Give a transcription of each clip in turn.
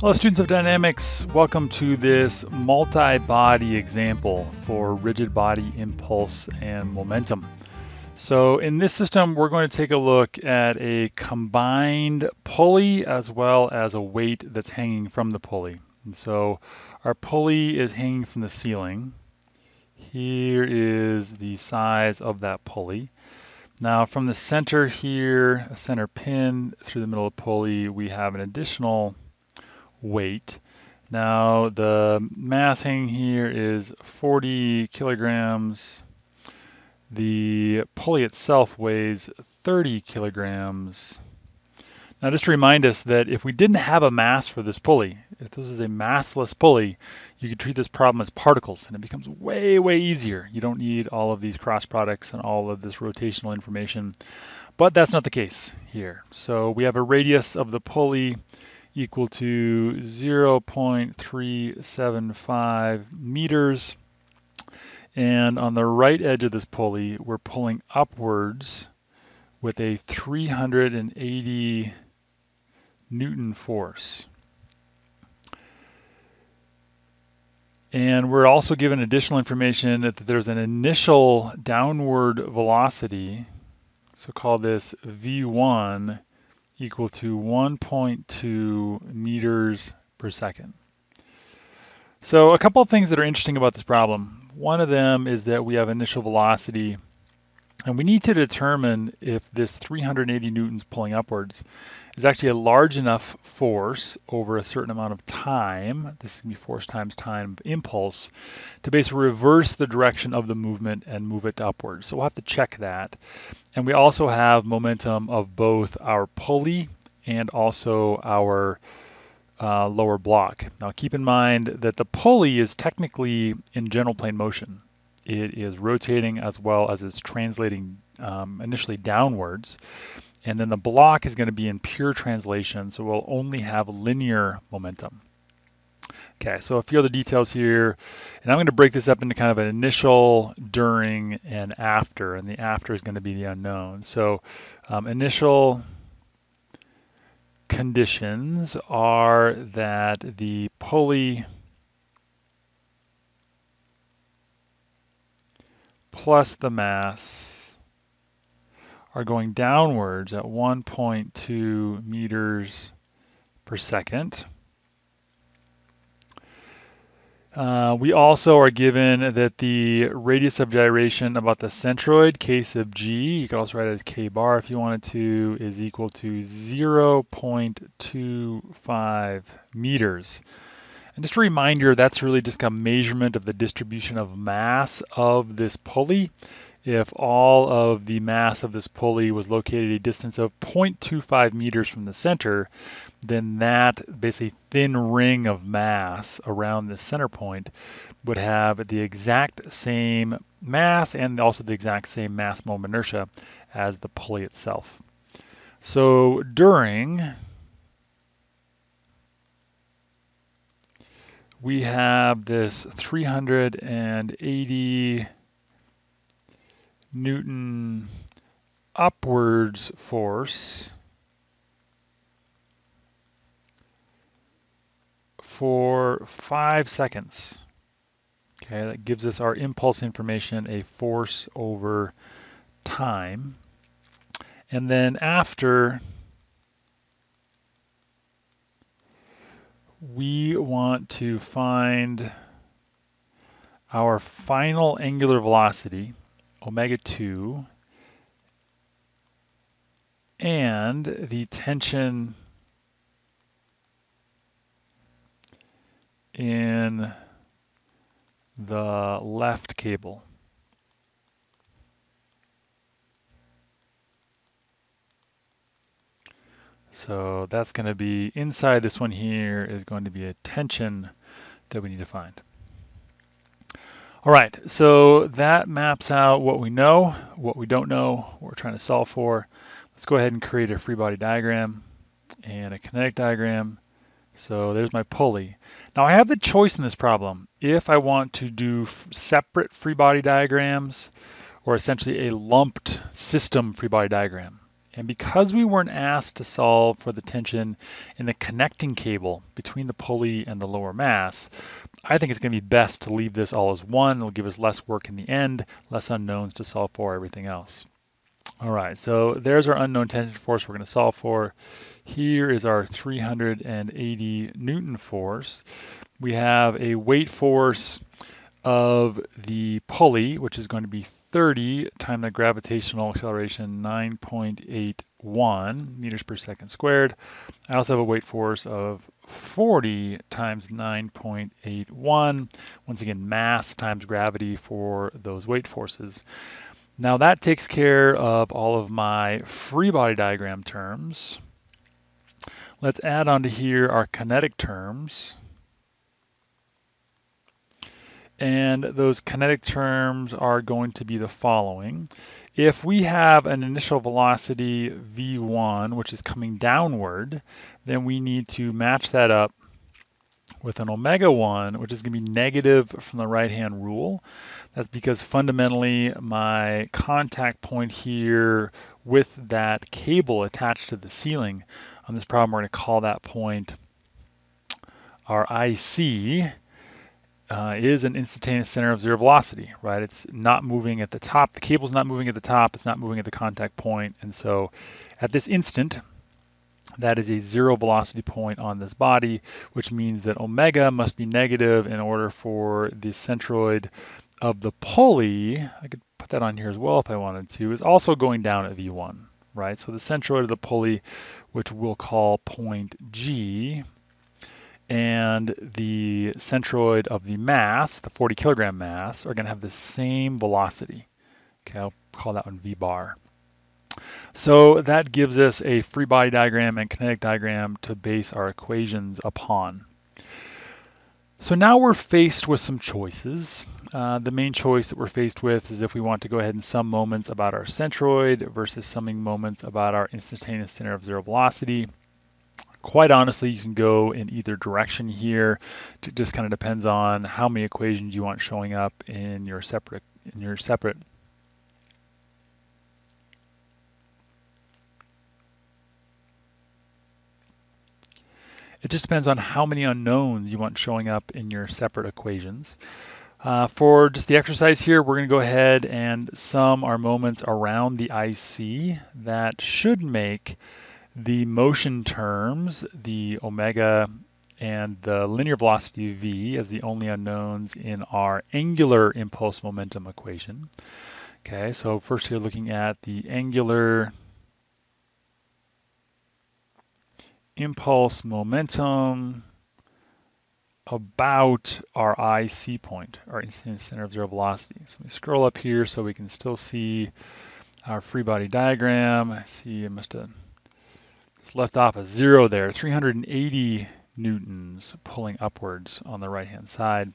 Hello students of dynamics, welcome to this multi-body example for rigid body impulse and momentum. So in this system, we're going to take a look at a combined pulley as well as a weight that's hanging from the pulley. And so our pulley is hanging from the ceiling. Here is the size of that pulley. Now from the center here, a center pin through the middle of the pulley, we have an additional weight. Now the mass hanging here is 40 kilograms. The pulley itself weighs 30 kilograms. Now just to remind us that if we didn't have a mass for this pulley, if this is a massless pulley, you could treat this problem as particles and it becomes way, way easier. You don't need all of these cross products and all of this rotational information, but that's not the case here. So we have a radius of the pulley equal to 0.375 meters. And on the right edge of this pulley, we're pulling upwards with a 380 Newton force. And we're also given additional information that there's an initial downward velocity, so call this V1, equal to 1.2 meters per second. So a couple of things that are interesting about this problem. One of them is that we have initial velocity and we need to determine if this 380 newtons pulling upwards is actually a large enough force over a certain amount of time, this is going to be force times time impulse, to basically reverse the direction of the movement and move it upwards. So we'll have to check that. And we also have momentum of both our pulley and also our uh, lower block. Now keep in mind that the pulley is technically in general plane motion. It is rotating as well as it's translating um, initially downwards. And then the block is going to be in pure translation, so we'll only have linear momentum. Okay, so a few other details here, and I'm going to break this up into kind of an initial, during, and after, and the after is going to be the unknown. So um, initial conditions are that the pulley plus the mass are going downwards at 1.2 meters per second. Uh, we also are given that the radius of gyration about the centroid, k sub g, you can also write it as k bar if you wanted to, is equal to 0.25 meters. And just a reminder, that's really just a measurement of the distribution of mass of this pulley if all of the mass of this pulley was located a distance of 0.25 meters from the center, then that basically thin ring of mass around the center point would have the exact same mass and also the exact same mass moment inertia as the pulley itself. So during we have this 380 Newton upwards force for five seconds. Okay, that gives us our impulse information, a force over time. And then after, we want to find our final angular velocity omega 2 and the tension in the left cable. So that's going to be inside this one here is going to be a tension that we need to find. All right, so that maps out what we know, what we don't know, what we're trying to solve for. Let's go ahead and create a free body diagram and a kinetic diagram. So there's my pulley. Now I have the choice in this problem if I want to do separate free body diagrams or essentially a lumped system free body diagram. And because we weren't asked to solve for the tension in the connecting cable between the pulley and the lower mass, I think it's going to be best to leave this all as one. It'll give us less work in the end, less unknowns to solve for everything else. All right, so there's our unknown tension force we're going to solve for. Here is our 380 Newton force. We have a weight force of the pulley, which is going to be 30 times the gravitational acceleration 9.81 meters per second squared. I also have a weight force of 40 times 9.81. Once again, mass times gravity for those weight forces. Now that takes care of all of my free body diagram terms. Let's add onto here our kinetic terms. And those kinetic terms are going to be the following. If we have an initial velocity v1, which is coming downward, then we need to match that up with an omega 1, which is going to be negative from the right-hand rule. That's because fundamentally my contact point here with that cable attached to the ceiling on this problem, we're going to call that point our IC, uh, is an instantaneous center of zero velocity, right? It's not moving at the top. The cable's not moving at the top. It's not moving at the contact point. And so at this instant, that is a zero velocity point on this body, which means that omega must be negative in order for the centroid of the pulley, I could put that on here as well if I wanted to, is also going down at V1, right? So the centroid of the pulley, which we'll call point G, and the centroid of the mass, the 40 kilogram mass, are going to have the same velocity. Okay, I'll call that one V bar. So that gives us a free body diagram and kinetic diagram to base our equations upon. So now we're faced with some choices. Uh, the main choice that we're faced with is if we want to go ahead and sum moments about our centroid versus summing moments about our instantaneous center of zero velocity. Quite honestly, you can go in either direction here. It just kind of depends on how many equations you want showing up in your separate in your separate It just depends on how many unknowns you want showing up in your separate equations. Uh, for just the exercise here, we're going to go ahead and sum our moments around the IC. That should make the motion terms, the omega and the linear velocity v as the only unknowns in our angular impulse momentum equation. Okay, so first you're looking at the angular impulse momentum about our IC point, our instantaneous center of zero velocity. So let me scroll up here so we can still see our free body diagram. I see I must have it's left off a zero there, 380 newtons pulling upwards on the right-hand side.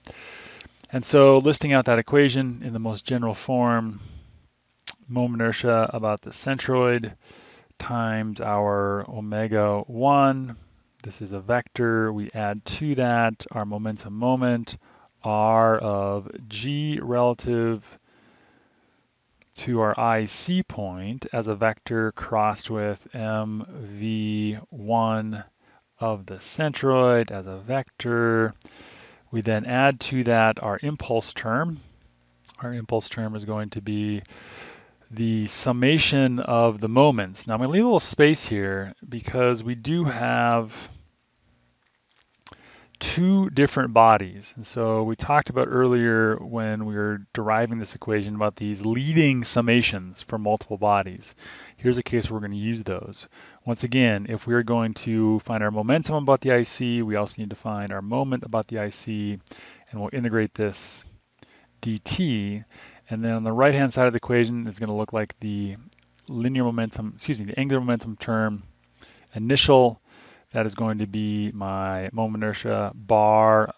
And so listing out that equation in the most general form, moment inertia about the centroid times our omega 1. This is a vector. We add to that our momentum moment, r of g relative to our IC point as a vector crossed with mv1 of the centroid as a vector. We then add to that our impulse term. Our impulse term is going to be the summation of the moments. Now I'm going to leave a little space here because we do have two different bodies. And so we talked about earlier when we were deriving this equation about these leading summations for multiple bodies. Here's a case where we're going to use those. Once again, if we're going to find our momentum about the IC, we also need to find our moment about the IC, and we'll integrate this dt. And then on the right-hand side of the equation is going to look like the linear momentum, excuse me, the angular momentum term initial that is going to be my moment inertia bar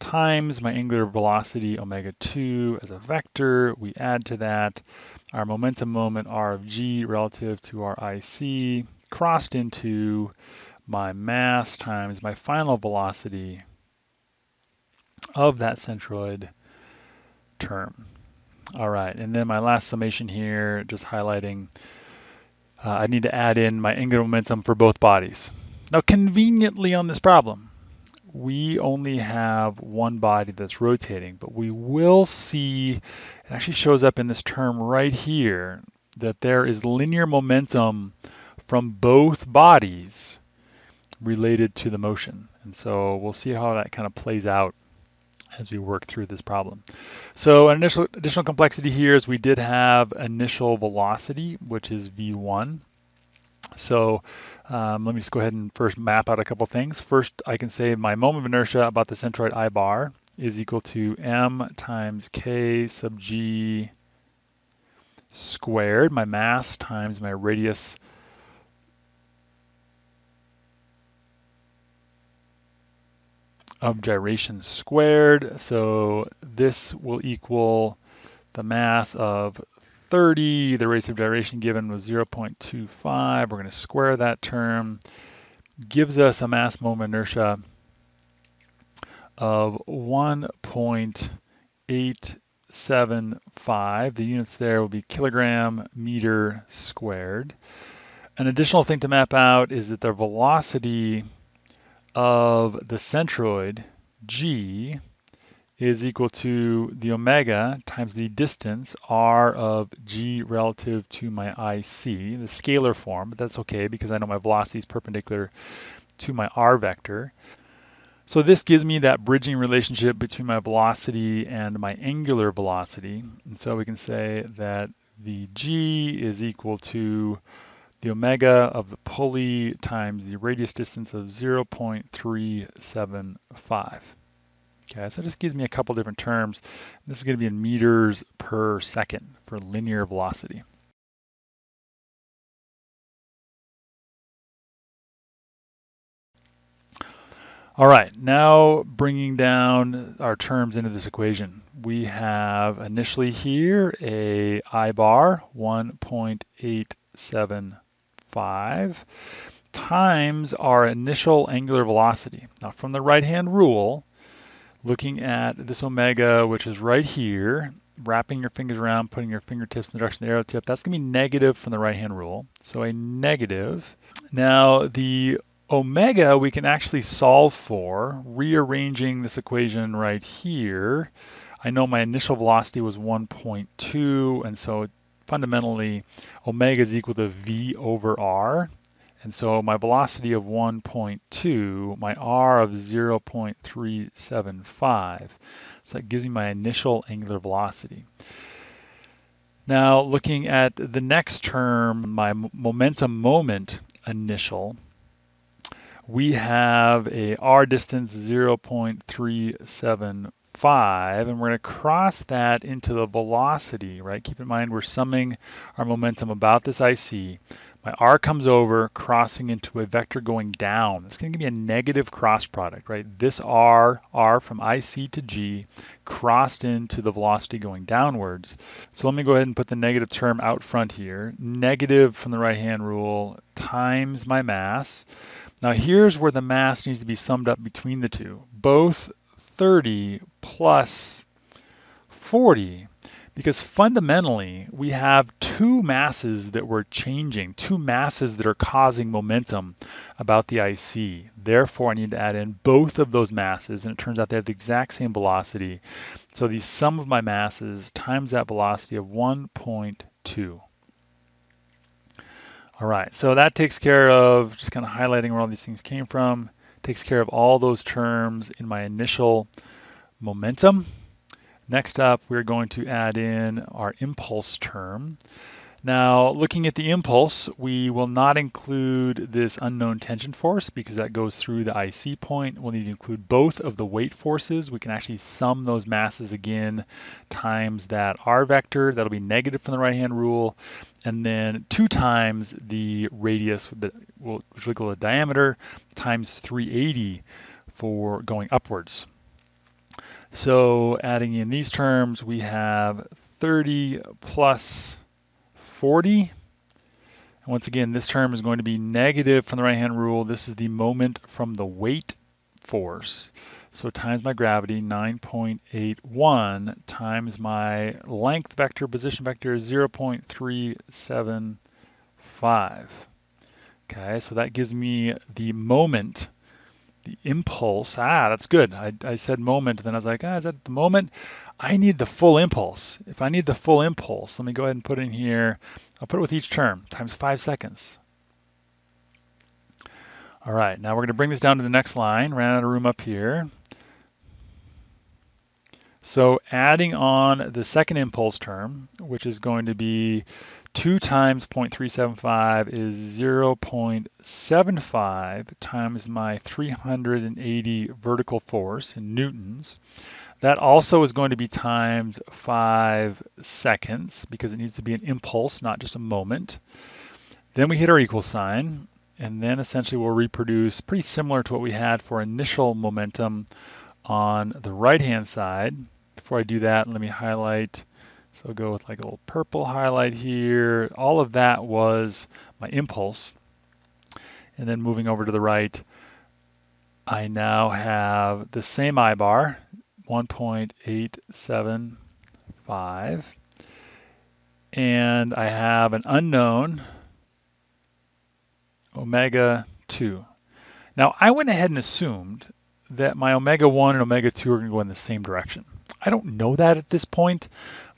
times my angular velocity omega 2 as a vector. We add to that our momentum moment r of g relative to our IC crossed into my mass times my final velocity of that centroid term. All right, and then my last summation here, just highlighting uh, I need to add in my angular momentum for both bodies. Now, conveniently on this problem, we only have one body that's rotating, but we will see, it actually shows up in this term right here, that there is linear momentum from both bodies related to the motion. And so we'll see how that kind of plays out as we work through this problem. So an initial additional complexity here is we did have initial velocity, which is v1. So um, let me just go ahead and first map out a couple things. First, I can say my moment of inertia about the centroid I bar is equal to m times k sub g squared, my mass times my radius of gyration squared. So this will equal the mass of 30. The rate of gyration given was 0.25. We're going to square that term. Gives us a mass moment inertia of 1.875. The units there will be kilogram meter squared. An additional thing to map out is that the velocity of the centroid, g, is equal to the omega times the distance, r of g relative to my IC, the scalar form, but that's okay because I know my velocity is perpendicular to my r vector. So this gives me that bridging relationship between my velocity and my angular velocity. And so we can say that Vg is equal to the omega of the pulley times the radius distance of 0.375. Okay, so it just gives me a couple different terms. This is going to be in meters per second for linear velocity. All right, now bringing down our terms into this equation. We have initially here a I bar 1.875 times our initial angular velocity. Now from the right-hand rule, looking at this omega, which is right here, wrapping your fingers around, putting your fingertips in the direction of the arrow tip, that's going to be negative from the right-hand rule. So a negative. Now the omega we can actually solve for, rearranging this equation right here. I know my initial velocity was 1.2, and so fundamentally omega is equal to v over r. And so my velocity of 1.2, my r of 0.375. So that gives me my initial angular velocity. Now looking at the next term, my momentum moment initial, we have a r distance 0.375 and we're going to cross that into the velocity, right? Keep in mind we're summing our momentum about this IC. My r comes over, crossing into a vector going down. It's going to give me a negative cross product, right? This r, r from IC to g, crossed into the velocity going downwards. So let me go ahead and put the negative term out front here. Negative from the right-hand rule times my mass. Now here's where the mass needs to be summed up between the two. Both 30 plus 40 because fundamentally we have two masses that we're changing, two masses that are causing momentum about the IC. Therefore, I need to add in both of those masses, and it turns out they have the exact same velocity. So the sum of my masses times that velocity of 1.2. All right, so that takes care of just kind of highlighting where all these things came from takes care of all those terms in my initial momentum. Next up, we're going to add in our impulse term. Now, looking at the impulse, we will not include this unknown tension force because that goes through the IC point. We'll need to include both of the weight forces. We can actually sum those masses again times that R vector. That'll be negative from the right-hand rule. And then two times the radius, which will equal the diameter, times 380 for going upwards. So adding in these terms, we have 30 plus 40. And once again, this term is going to be negative from the right-hand rule. This is the moment from the weight force. So times my gravity, 9.81, times my length vector, position vector, 0.375. Okay, so that gives me the moment, the impulse. Ah, that's good. I, I said moment, then I was like, ah, is that the moment? I need the full impulse. If I need the full impulse, let me go ahead and put in here, I'll put it with each term, times 5 seconds. All right, now we're going to bring this down to the next line. Ran out of room up here. So adding on the second impulse term, which is going to be 2 times 0.375 is 0.75 times my 380 vertical force in newtons. That also is going to be times 5 seconds because it needs to be an impulse, not just a moment. Then we hit our equal sign, and then essentially we'll reproduce pretty similar to what we had for initial momentum on the right-hand side. Before I do that, let me highlight. So go with like a little purple highlight here. All of that was my impulse. And then moving over to the right, I now have the same I bar, 1.875. And I have an unknown omega 2. Now, I went ahead and assumed that my omega 1 and omega 2 are going to go in the same direction. I don't know that at this point,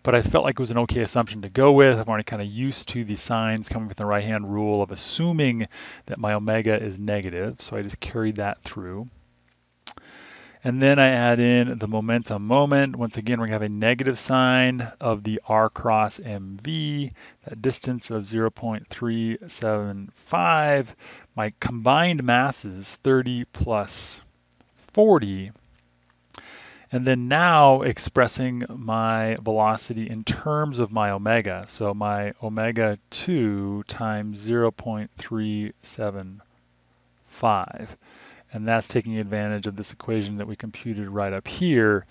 but I felt like it was an okay assumption to go with. I'm already kind of used to the signs coming from the right-hand rule of assuming that my omega is negative, so I just carried that through. And then I add in the momentum moment. Once again, we're to have a negative sign of the r cross mv, that distance of 0.375. My combined masses, 30 plus 40. And then now expressing my velocity in terms of my omega. So my omega 2 times 0.375 and that's taking advantage of this equation that we computed right up here.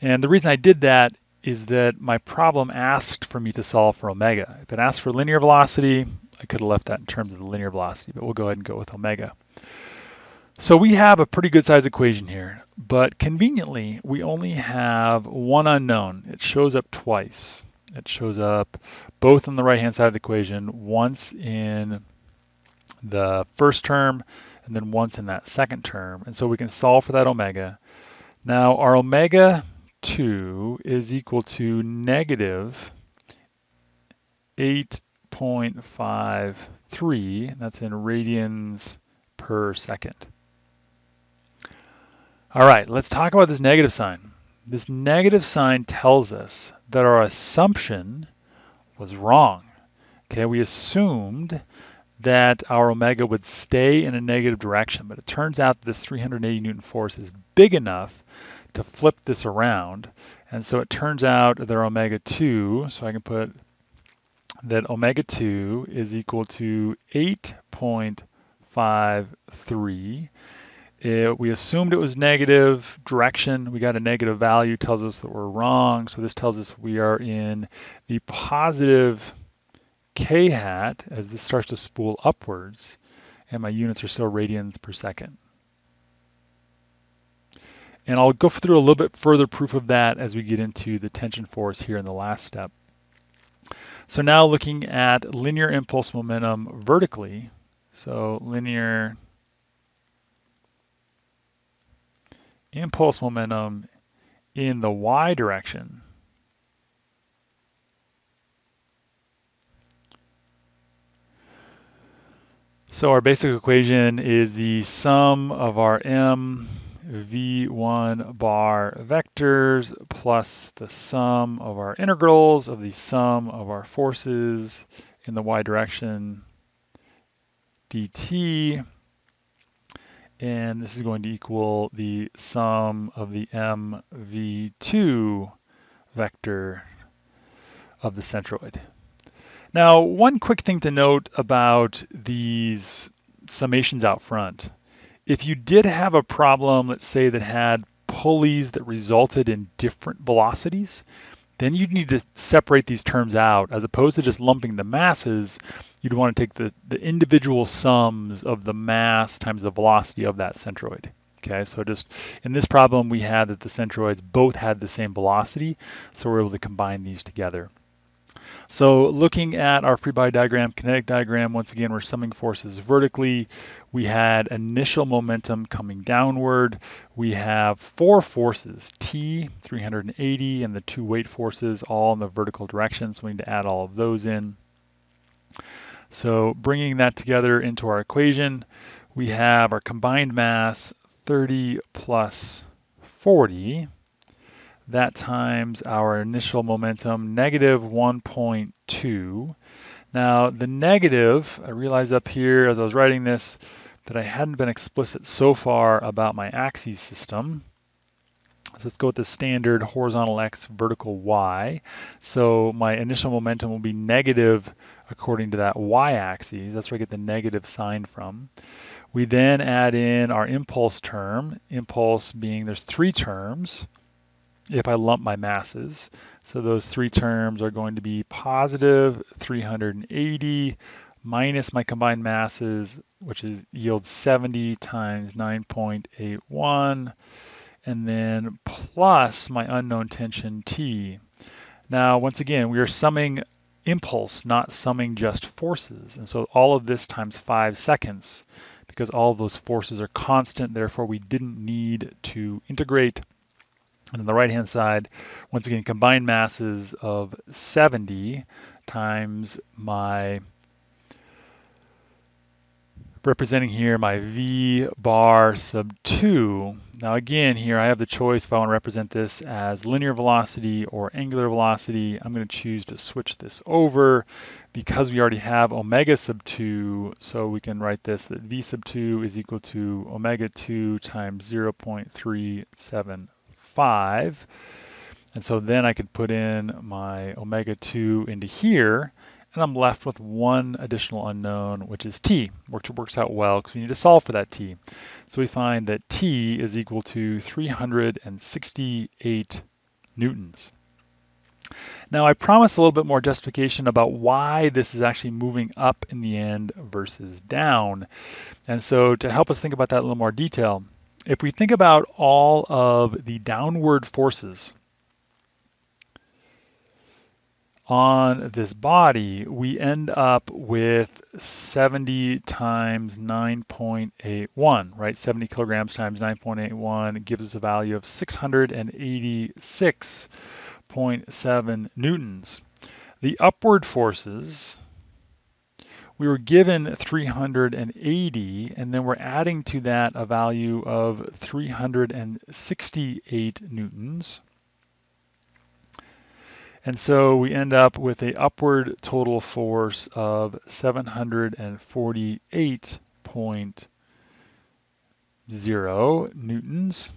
And the reason I did that is that my problem asked for me to solve for omega. If it asked for linear velocity, I could have left that in terms of the linear velocity, but we'll go ahead and go with omega. So we have a pretty good size equation here, but conveniently, we only have one unknown. It shows up twice. It shows up both on the right-hand side of the equation, once in the first term and then once in that second term. And so we can solve for that omega. Now our omega 2 is equal to negative 8.53, that's in radians per second. All right, let's talk about this negative sign. This negative sign tells us that our assumption was wrong. Okay, we assumed that our omega would stay in a negative direction, but it turns out that this 380 Newton force is big enough to flip this around. And so it turns out that omega 2, so I can put that omega 2 is equal to 8.53. It, we assumed it was negative direction. We got a negative value, tells us that we're wrong. So this tells us we are in the positive k hat as this starts to spool upwards and my units are still radians per second. And I'll go through a little bit further proof of that as we get into the tension force here in the last step. So now looking at linear impulse momentum vertically, so linear impulse momentum in the y direction, So our basic equation is the sum of our m v1 bar vectors plus the sum of our integrals of the sum of our forces in the y direction dt. And this is going to equal the sum of the mv2 vector of the centroid. Now, one quick thing to note about these summations out front. If you did have a problem, let's say that had pulleys that resulted in different velocities, then you'd need to separate these terms out as opposed to just lumping the masses. You'd want to take the, the individual sums of the mass times the velocity of that centroid. Okay, so just in this problem, we had that the centroids both had the same velocity, so we're able to combine these together. So looking at our free body diagram, kinetic diagram, once again, we're summing forces vertically. We had initial momentum coming downward. We have four forces, T, 380, and the two weight forces all in the vertical direction. So we need to add all of those in. So bringing that together into our equation, we have our combined mass 30 plus 40 that times our initial momentum, negative 1.2. Now the negative, I realized up here as I was writing this that I hadn't been explicit so far about my axis system. So let's go with the standard horizontal x, vertical y. So my initial momentum will be negative according to that y-axis. That's where I get the negative sign from. We then add in our impulse term, impulse being there's three terms if I lump my masses. So those three terms are going to be positive 380 minus my combined masses, which is yields 70 times 9.81, and then plus my unknown tension T. Now, once again, we are summing impulse, not summing just forces. And so all of this times five seconds, because all of those forces are constant, therefore we didn't need to integrate and on the right-hand side, once again, combined masses of 70 times my, representing here my V bar sub 2. Now again, here I have the choice if I want to represent this as linear velocity or angular velocity. I'm going to choose to switch this over because we already have omega sub 2, so we can write this that V sub 2 is equal to omega 2 times 0.37 5. And so then I could put in my omega 2 into here, and I'm left with one additional unknown, which is t, which works out well because we need to solve for that t. So we find that t is equal to 368 newtons. Now I promised a little bit more justification about why this is actually moving up in the end versus down. And so to help us think about that in a little more detail, if we think about all of the downward forces on this body, we end up with 70 times 9.81, right? 70 kilograms times 9.81 gives us a value of 686.7 newtons. The upward forces we were given 380 and then we're adding to that a value of 368 newtons. And so we end up with a upward total force of 748.0 newtons.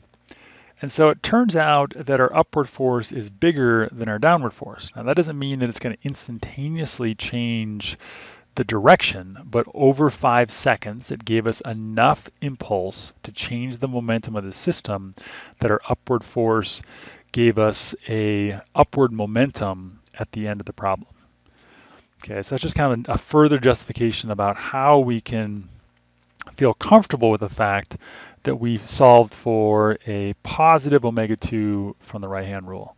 And so it turns out that our upward force is bigger than our downward force. Now that doesn't mean that it's going to instantaneously change the direction, but over five seconds, it gave us enough impulse to change the momentum of the system that our upward force gave us a upward momentum at the end of the problem. Okay, so that's just kind of a further justification about how we can feel comfortable with the fact that we've solved for a positive omega-2 from the right-hand rule.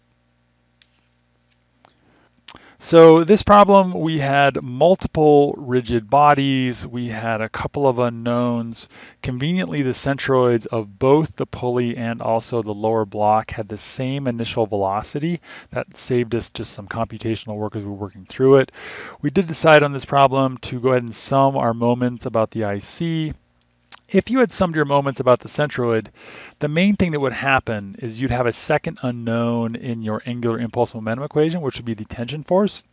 So this problem, we had multiple rigid bodies, we had a couple of unknowns. Conveniently, the centroids of both the pulley and also the lower block had the same initial velocity. That saved us just some computational work as we were working through it. We did decide on this problem to go ahead and sum our moments about the IC if you had summed your moments about the centroid, the main thing that would happen is you'd have a second unknown in your angular impulse momentum equation, which would be the tension force.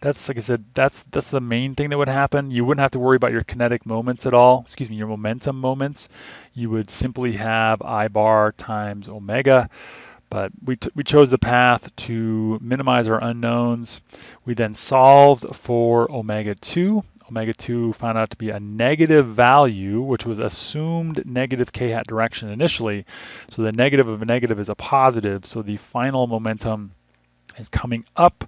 That's like I said, that's that's the main thing that would happen. You wouldn't have to worry about your kinetic moments at all. Excuse me, your momentum moments. You would simply have I bar times omega. But we, we chose the path to minimize our unknowns. We then solved for omega 2 omega 2 found out to be a negative value, which was assumed negative k hat direction initially. So the negative of a negative is a positive. So the final momentum is coming up,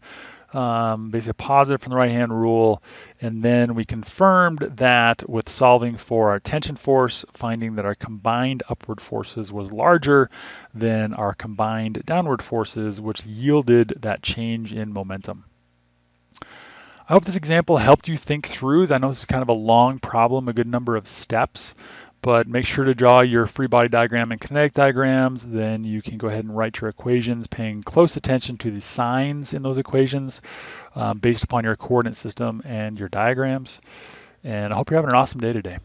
um, basically positive from the right hand rule. And then we confirmed that with solving for our tension force, finding that our combined upward forces was larger than our combined downward forces, which yielded that change in momentum. I hope this example helped you think through. I know this is kind of a long problem, a good number of steps, but make sure to draw your free body diagram and kinetic diagrams. Then you can go ahead and write your equations, paying close attention to the signs in those equations um, based upon your coordinate system and your diagrams. And I hope you're having an awesome day today.